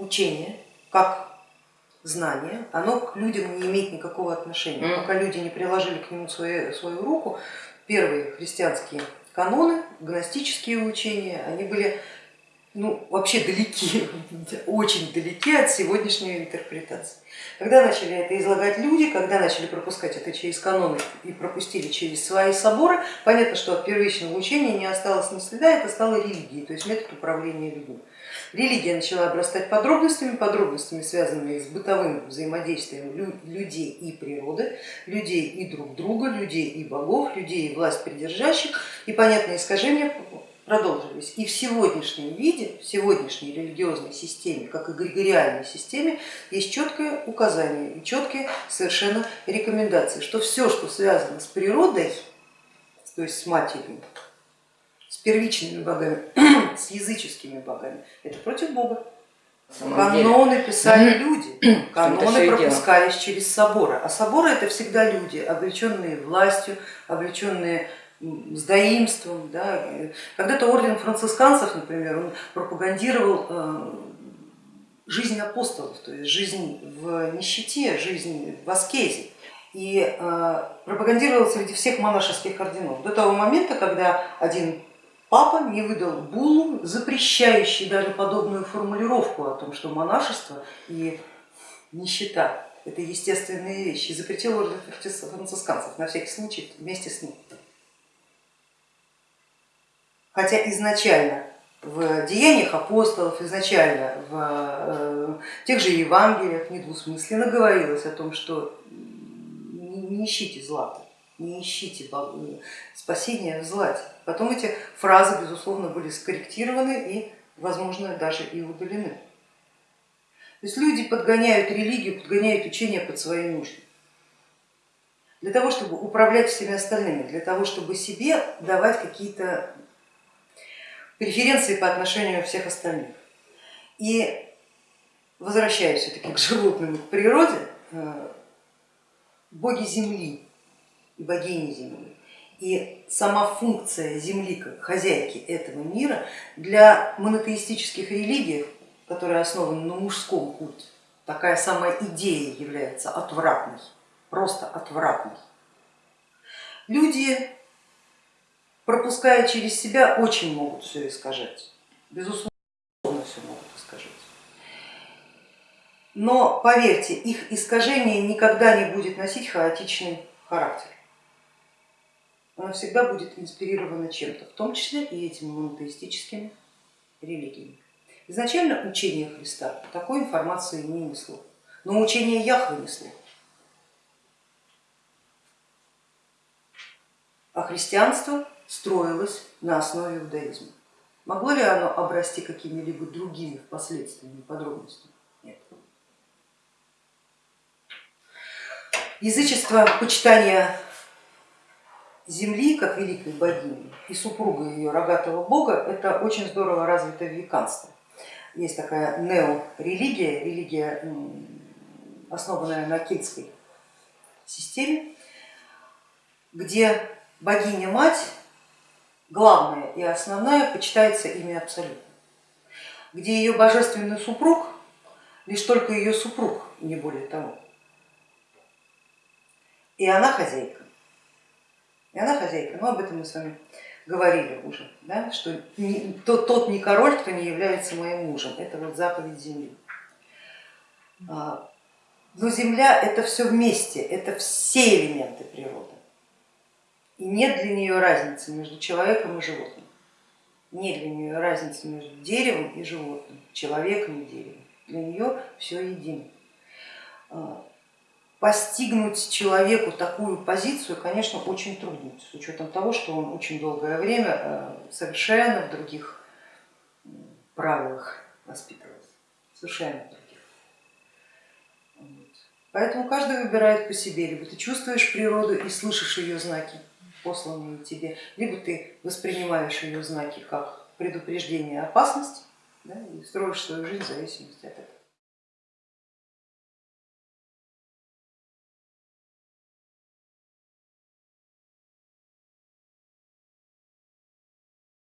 учение, как знание, оно к людям не имеет никакого отношения. Пока люди не приложили к нему свою, свою руку, первые христианские каноны, гностические учения, они были ну, вообще далеки, очень далеки от сегодняшней интерпретации. Когда начали это излагать люди, когда начали пропускать это через каноны и пропустили через свои соборы, понятно, что от первичного учения не осталось ни следа, это стало религией, то есть метод управления людьми. Религия начала обрастать подробностями, подробностями, связанными с бытовым взаимодействием людей и природы, людей и друг друга, людей и богов, людей и власть придержащих, и понятное искажение продолжились. И в сегодняшнем виде, в сегодняшней религиозной системе, как и эгрегориальной системе, есть четкое указание и четкие совершенно рекомендации, что все, что связано с природой, то есть с матерью, с первичными богами, с языческими богами, это против Бога. Каноны писали люди, каноны пропускались через соборы, а соборы это всегда люди, облеченные властью, облеченные с доимством. Да. Когда-то орден францисканцев, например, он пропагандировал э, жизнь апостолов, то есть жизнь в нищете, жизнь в аскезе и э, пропагандировал среди всех монашеских орденов до того момента, когда один папа не выдал буллу, запрещающий даже подобную формулировку о том, что монашество и нищета это естественные вещи, запретил орден францисканцев на всякий случай вместе с ним. Хотя изначально в деяниях апостолов, изначально в э, тех же Евангелиях недвусмысленно говорилось о том, что не ищите злата, не ищите спасения в злате. Потом эти фразы, безусловно, были скорректированы и, возможно, даже и удалены. То есть люди подгоняют религию, подгоняют учение под свои нужды. Для того, чтобы управлять всеми остальными, для того, чтобы себе давать какие-то преференции по отношению всех остальных. И возвращаясь все-таки к животным к природе, э, боги Земли и богини Земли и сама функция Земли как хозяйки этого мира для монотеистических религий, которые основаны на мужском культе, такая самая идея является отвратной, просто отвратной. Люди пропуская через себя, очень могут все искажать. Безусловно, все могут искажать. Но поверьте, их искажение никогда не будет носить хаотичный характер. Оно всегда будет инспирировано чем-то, в том числе и этими монотеистическими религиями. Изначально учение Христа такой информации не несло, но учение Яхвы несло. А христианство строилось на основе иудаизма. Могло ли оно обрасти какими-либо другими впоследствии подробностями? Нет. Язычество почитания земли как великой богини и супруга ее рогатого бога это очень здорово развито в веканстве. Есть такая неорелигия, религия, основанная на кельтской системе, где богиня-мать главная и основная почитается ими абсолютно, где ее божественный супруг лишь только ее супруг, не более того. И она хозяйка. И она хозяйка, но об этом мы с вами говорили уже, да, что не, тот, тот не король, кто не является моим мужем, это вот заповедь земли. А, но земля это все вместе, это все элементы природы. И нет для нее разницы между человеком и животным. Нет для нее разницы между деревом и животным, человеком и деревом. Для нее все едино. А, постигнуть человеку такую позицию, конечно, очень трудно, с учетом того, что он очень долгое время а, совершенно в других правилах воспитывался, совершенно в других. Поэтому каждый выбирает по себе, либо ты чувствуешь природу и слышишь ее знаки, посланные тебе, либо ты воспринимаешь ее знаки как предупреждение опасности да, и строишь свою жизнь в зависимости от этого.